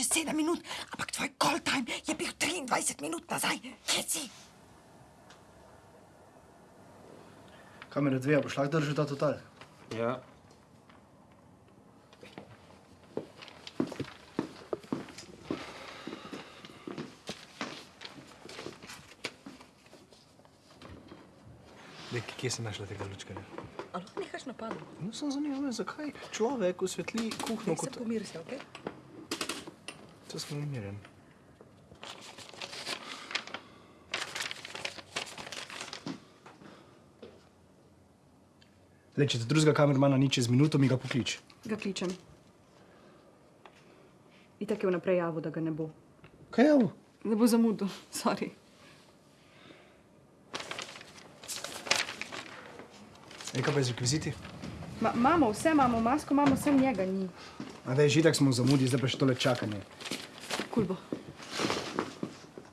čez 7 minut, ampak tvoj call time je bil 23 minut nazaj. Kje si? Kamera dve, boš lahko držal ta total? Ja. Dek, kje si našla tega lučkarja? Ali nehaš napadlo? No, sem zanimal, zakaj človek osvetli kuhno Se kot... pomiri se, okej? To sem umiren. Le, če te drugega kamermana ni čez minuto, mi ga poklič. Ga kličem. Itak je vnaprej javil, da ga ne bo. Kaj ovo? Ne bo zamudil, sorry. Ej, kaj pa je z rekviziti? Ma, imamo vse, imamo masko, imamo vse njega, ni. A da je žitak smo v zamudi, zdaj pa še tole čakanje. Kul bo.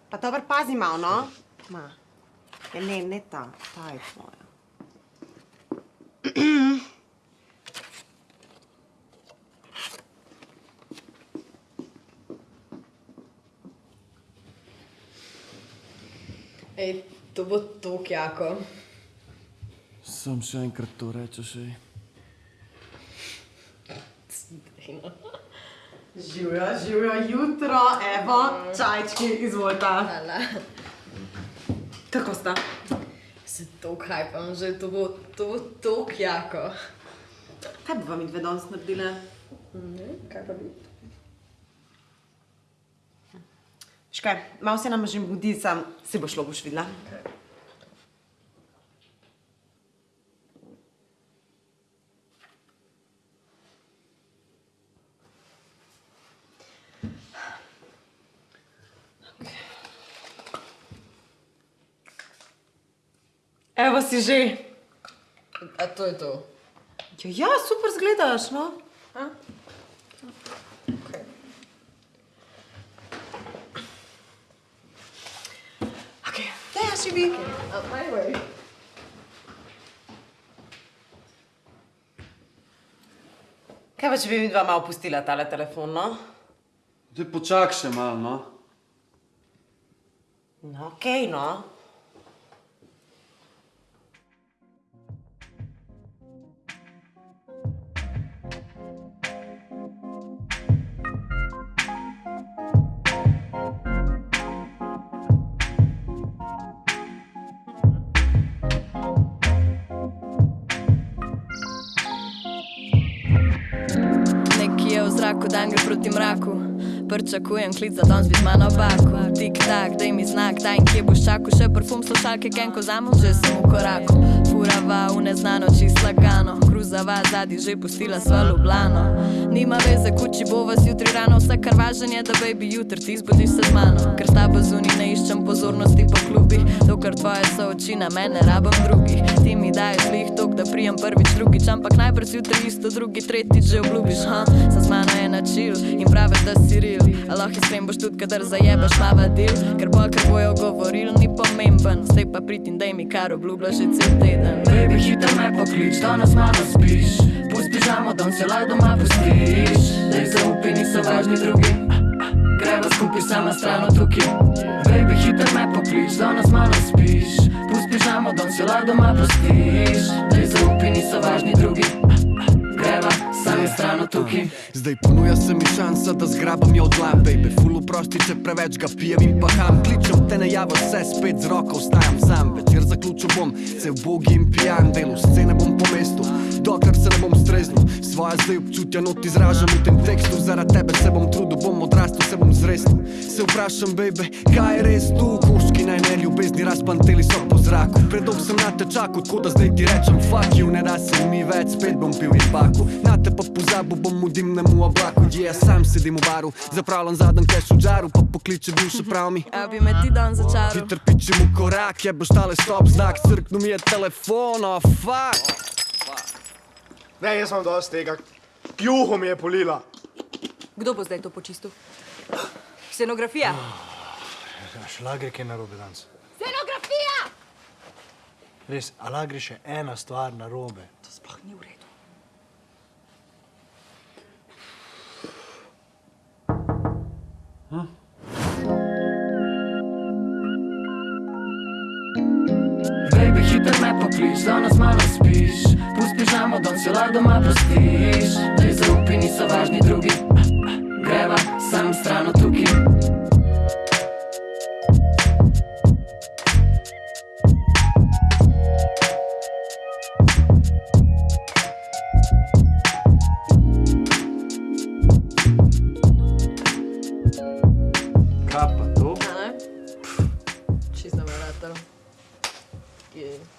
Pa dobro, pazi malo, no? Ma. Ja, ne, ne ta, ta je tvoja. Ej, to bo tako jako. Sam še enkrat to rečeš, ej. Živijo, živijo jutro, evo, čajčki, izvolite. Hvala. Kako sta? Se to hajpam že, to bo, to bo tako jako. Kaj bi vam dve danes naredile? Ne, kaj pa bi? Škaj, malo se nam že budi, sam se bo šlo, boš videla. Evo si že. A to je to. Ja, ja super zgledaš, no. Okay. Ok, da ja si vi. A, najwej. Kaj pa, če bi mi dva malo pustila tale telefon, no? Daj počak še malo, no. No, okej, okay, no. Zraku, dan gre proti mraku. Pričakujem klic za danes biti mano baku. Tik tak, daj mi znak, daj in kje boš čakal. Še parfum slušalke, kenko zamo, že sem v koraku. Furava v neznano, čist lagano. Kruzava zadnji, že pustila sva Ljubljano. Nima veze, kuči bo vas jutri rano, vse kar važen je, da baby jutri ti zbudiš se z mano. Ker s tabo zunaj dokler tvoje so oči na mene, rabam drugih. Ti mi daješ lih tok, da prijem prvič, drugič, ampak najbrž jutri isto, drugi, tretjič že obljubiš, ha? Sa z mano je načil in praviš, da si real. A lahko iskren boš tudi, kadar zajebaš mava del, ker bolj, kar bojo govoril, ni pomemben. Zdaj pa pritim, daj mi kar obljubljaš že cel teden. Baby, hitro me poklič, danes malo spiš. Pusti pižamo, don se lahko doma pustiš. Daj zaupi, niso važni drugi. Skupaj sama stran od tukaj. Baby, hitro me poklič, danes malo spiš. Pusti pižamo, don se lahko doma pustiš. Daj zaupi, niso važni drugi. Greva. Zdaj ponuja se mi šansa, da zgrabam jo od dlan, baby Ful oprosti, če preveč ga pijem in paham Kličem te ne javo, vse spet z roko ostajam sam Večer zaključil bom, se ubogi in pijan Delu scene bom po mestu, dokler se ne bom streznil Svoje zdaj občutja not izražam v tem tekstu Zaradi tebe se bom trudil, bom odrastel, se bom zresnil Se vprašam, baby, kaj je res tu? Ljubezni razpanteli so po zraku Predolg sem na te čakal, tako da zdaj ti rečem fuck you Ne da se mi več, spet bom pil in baku Na te pa pozabil bom v dimnemu oblaku Je, yeah, sam sedim v baru, zapravljam zadnji keš v žaru Pa pokliče bivša prav mi A bi me ti dan začaral? Hiter pičem v korak, je boš tale stop znak Crknu mi je telefon, oh fuck Ne, jaz sem dosti tega. Juho mi je polila. Kdo bo zdaj to počistil? Scenografija. Šlager, kaj je narobe danes? Res, a lahko gre še ena stvar na robe. To sploh ni v redu. Hm? Baby, hiper me poklič, danes malo spiš Pust pižamo, dom se lahko doma postiš Dve zaupi niso važni drugi Greva sam stran od She's tu? A ne? Čisto. Yeah.